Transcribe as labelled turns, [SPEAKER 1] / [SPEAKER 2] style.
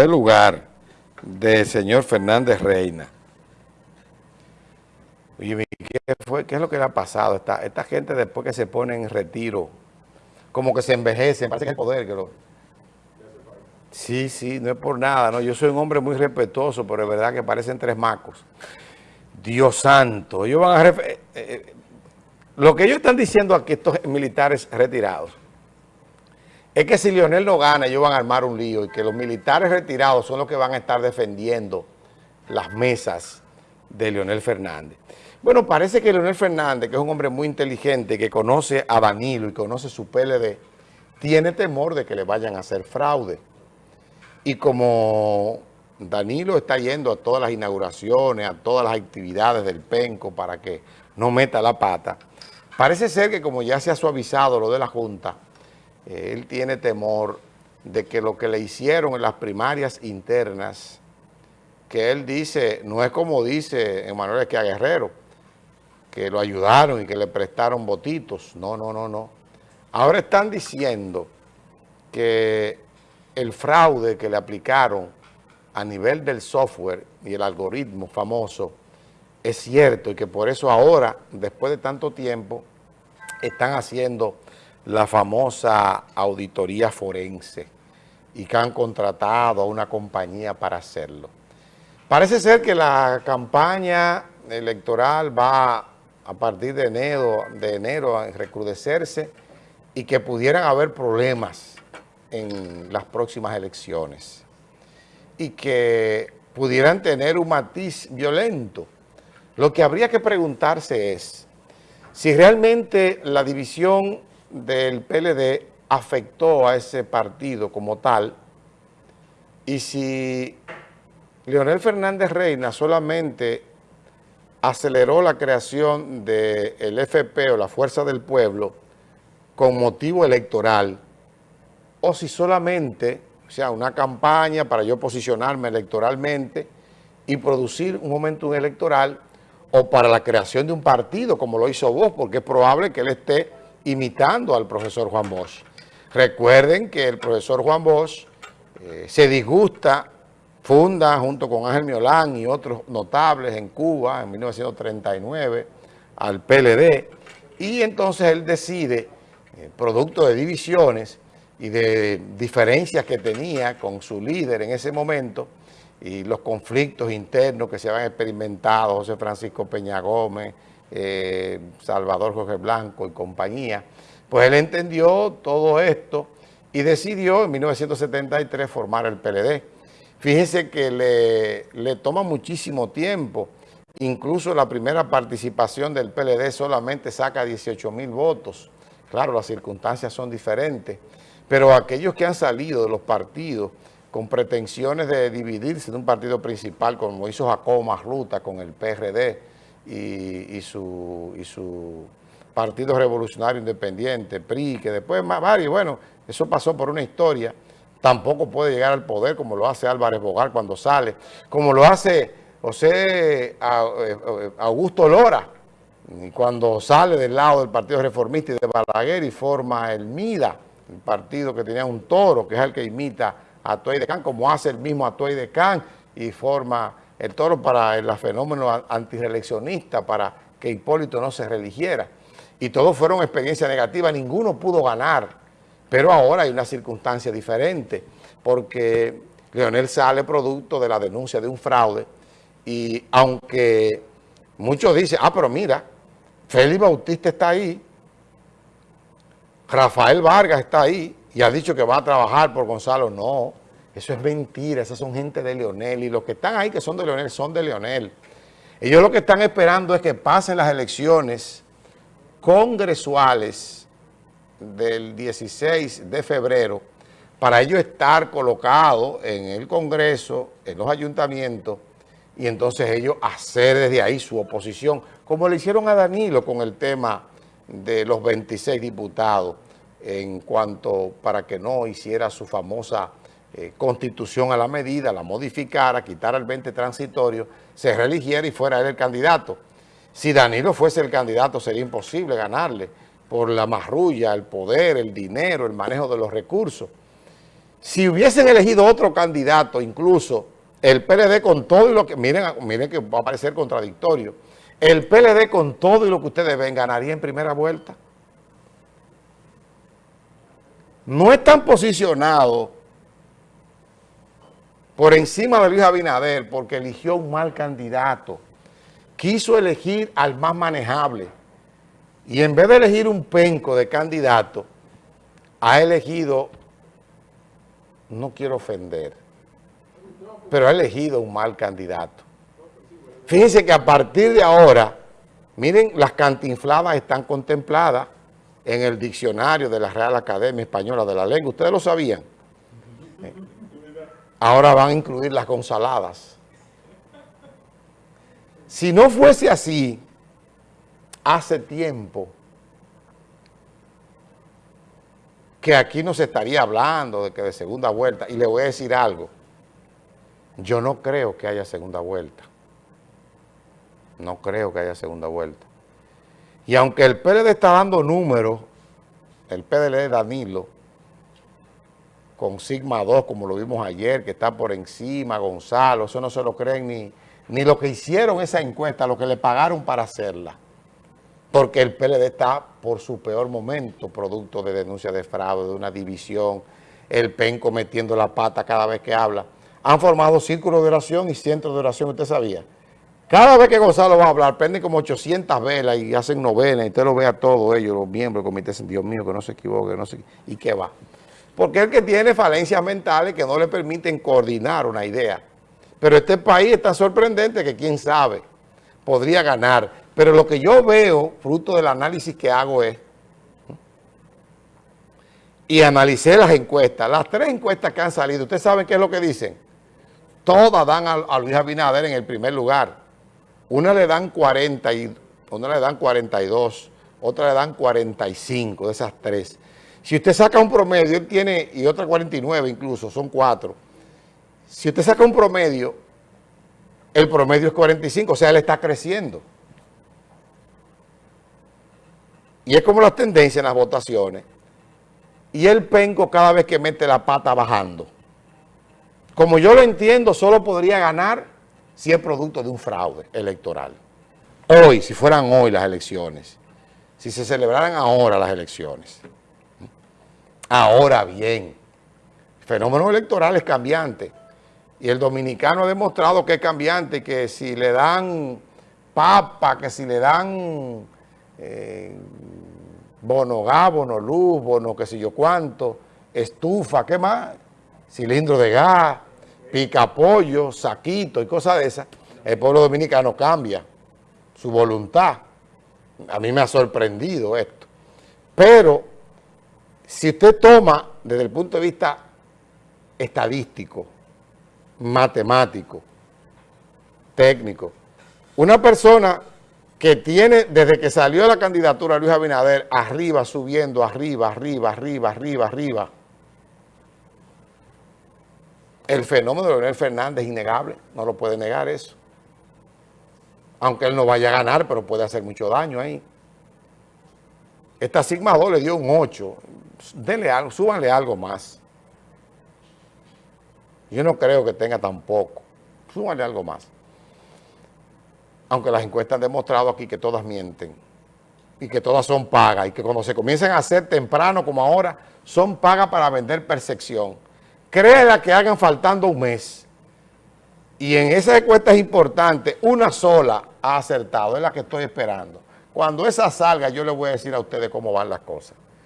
[SPEAKER 1] el lugar del señor Fernández Reina. Oye, ¿qué, fue, ¿qué es lo que le ha pasado? Esta, esta gente después que se pone en retiro, como que se envejece, parece que el poder lo... Sí, sí, no es por nada, ¿no? Yo soy un hombre muy respetuoso, pero es verdad que parecen tres macos. Dios santo, ellos van a... Eh, eh, lo que ellos están diciendo aquí, estos militares retirados, es que si Lionel no gana, ellos van a armar un lío y que los militares retirados son los que van a estar defendiendo las mesas de Leonel Fernández. Bueno, parece que Leonel Fernández, que es un hombre muy inteligente, que conoce a Danilo y conoce su PLD, tiene temor de que le vayan a hacer fraude. Y como Danilo está yendo a todas las inauguraciones, a todas las actividades del PENCO para que no meta la pata, parece ser que como ya se ha suavizado lo de la Junta, él tiene temor de que lo que le hicieron en las primarias internas, que él dice, no es como dice Emanuel Esquia Guerrero, que lo ayudaron y que le prestaron votitos. No, no, no, no. Ahora están diciendo que el fraude que le aplicaron a nivel del software y el algoritmo famoso es cierto y que por eso ahora, después de tanto tiempo, están haciendo la famosa auditoría forense y que han contratado a una compañía para hacerlo. Parece ser que la campaña electoral va a partir de enero, de enero a recrudecerse y que pudieran haber problemas en las próximas elecciones y que pudieran tener un matiz violento. Lo que habría que preguntarse es si realmente la división del PLD afectó a ese partido como tal. Y si Leonel Fernández Reina solamente aceleró la creación del FP o la Fuerza del Pueblo con motivo electoral o si solamente, o sea, una campaña para yo posicionarme electoralmente y producir un momento electoral o para la creación de un partido como lo hizo vos, porque es probable que él esté imitando al profesor Juan Bosch. Recuerden que el profesor Juan Bosch eh, se disgusta, funda junto con Ángel Miolán y otros notables en Cuba en 1939 al PLD y entonces él decide, eh, producto de divisiones y de diferencias que tenía con su líder en ese momento y los conflictos internos que se habían experimentado, José Francisco Peña Gómez, eh, Salvador Jorge Blanco y compañía, pues él entendió todo esto y decidió en 1973 formar el PLD. Fíjense que le, le toma muchísimo tiempo, incluso la primera participación del PLD solamente saca 18 mil votos. Claro, las circunstancias son diferentes, pero aquellos que han salido de los partidos con pretensiones de dividirse de un partido principal, como hizo Jacobo Marluta con el PRD, y, su, y su Partido Revolucionario Independiente, PRI, que después más varios, bueno, eso pasó por una historia, tampoco puede llegar al poder como lo hace Álvarez Bogar cuando sale, como lo hace José eh, Augusto Lora, cuando sale del lado del Partido Reformista y de Balaguer y forma el MIDA, el partido que tenía un toro, que es el que imita a Atuay de Can, como hace el mismo Atuay de Can y forma el toro para el fenómeno antireeleccionista, para que Hipólito no se religiera. Y todos fueron experiencias negativas, ninguno pudo ganar. Pero ahora hay una circunstancia diferente, porque Leonel sale producto de la denuncia de un fraude, y aunque muchos dicen, ah, pero mira, Félix Bautista está ahí, Rafael Vargas está ahí, y ha dicho que va a trabajar por Gonzalo, no, eso es mentira, esas son gente de Leonel y los que están ahí que son de Leonel son de Leonel. Ellos lo que están esperando es que pasen las elecciones congresuales del 16 de febrero para ellos estar colocados en el Congreso, en los ayuntamientos, y entonces ellos hacer desde ahí su oposición, como le hicieron a Danilo con el tema de los 26 diputados, en cuanto para que no hiciera su famosa eh, constitución a la medida, la modificara, quitara el 20 transitorio, se religiera y fuera él el candidato. Si Danilo fuese el candidato sería imposible ganarle por la marrulla, el poder, el dinero, el manejo de los recursos. Si hubiesen elegido otro candidato, incluso el PLD con todo y lo que, miren, miren que va a parecer contradictorio, el PLD con todo y lo que ustedes ven ganaría en primera vuelta. No están posicionados por encima de Luis Abinader porque eligió un mal candidato. Quiso elegir al más manejable. Y en vez de elegir un penco de candidato, ha elegido, no quiero ofender, pero ha elegido un mal candidato. Fíjense que a partir de ahora, miren, las cantinfladas están contempladas en el diccionario de la Real Academia Española de la Lengua. ¿Ustedes lo sabían? Ahora van a incluir las gonzaladas. Si no fuese así, hace tiempo que aquí no se estaría hablando de que de segunda vuelta. Y le voy a decir algo. Yo no creo que haya segunda vuelta. No creo que haya segunda vuelta. Y aunque el PLD está dando números, el PLD Danilo, con Sigma 2, como lo vimos ayer, que está por encima, Gonzalo, eso no se lo creen ni, ni lo que hicieron esa encuesta, lo que le pagaron para hacerla. Porque el PLD está por su peor momento, producto de denuncia de fraude, de una división, el PEN cometiendo la pata cada vez que habla. Han formado círculos de oración y centros de oración, ¿usted sabía? Cada vez que Gonzalo va a hablar, prenden como 800 velas y hacen novenas, y usted lo ve a todos ellos, los miembros del comité, Dios mío, que no se equivoque, no sé, y qué va. Porque el que tiene falencias mentales que no le permiten coordinar una idea. Pero este país es tan sorprendente que quién sabe, podría ganar. Pero lo que yo veo, fruto del análisis que hago es, y analicé las encuestas, las tres encuestas que han salido, ¿ustedes saben qué es lo que dicen? Todas dan a, Luis Abinader en el primer lugar. Una le dan 40 y una le dan 42, otra le dan 45 de esas tres. Si usted saca un promedio, él tiene, y otra 49 incluso, son cuatro. Si usted saca un promedio, el promedio es 45, o sea, él está creciendo. Y es como las tendencias en las votaciones. Y el penco cada vez que mete la pata bajando. Como yo lo entiendo, solo podría ganar si es producto de un fraude electoral. Hoy, si fueran hoy las elecciones, si se celebraran ahora las elecciones. Ahora bien, fenómeno electoral es cambiante y el dominicano ha demostrado que es cambiante, que si le dan papa, que si le dan eh, bono gas, bono luz, bono qué sé yo cuánto, estufa, ¿qué más? Cilindro de gas, pica pollo, saquito y cosas de esas, el pueblo dominicano cambia su voluntad. A mí me ha sorprendido esto. Pero, si usted toma desde el punto de vista estadístico, matemático, técnico, una persona que tiene, desde que salió la candidatura Luis Abinader, arriba, subiendo, arriba, arriba, arriba, arriba, arriba, el fenómeno de Leonel Fernández es innegable, no lo puede negar eso. Aunque él no vaya a ganar, pero puede hacer mucho daño ahí. Esta Sigma 2 le dio un 8. Denle algo, súbanle algo más. Yo no creo que tenga tampoco. Súbanle algo más. Aunque las encuestas han demostrado aquí que todas mienten y que todas son pagas y que cuando se comiencen a hacer temprano como ahora, son pagas para vender percepción créela que hagan faltando un mes. Y en esa encuesta es importante, una sola ha acertado, es la que estoy esperando. Cuando esa salga, yo les voy a decir a ustedes cómo van las cosas.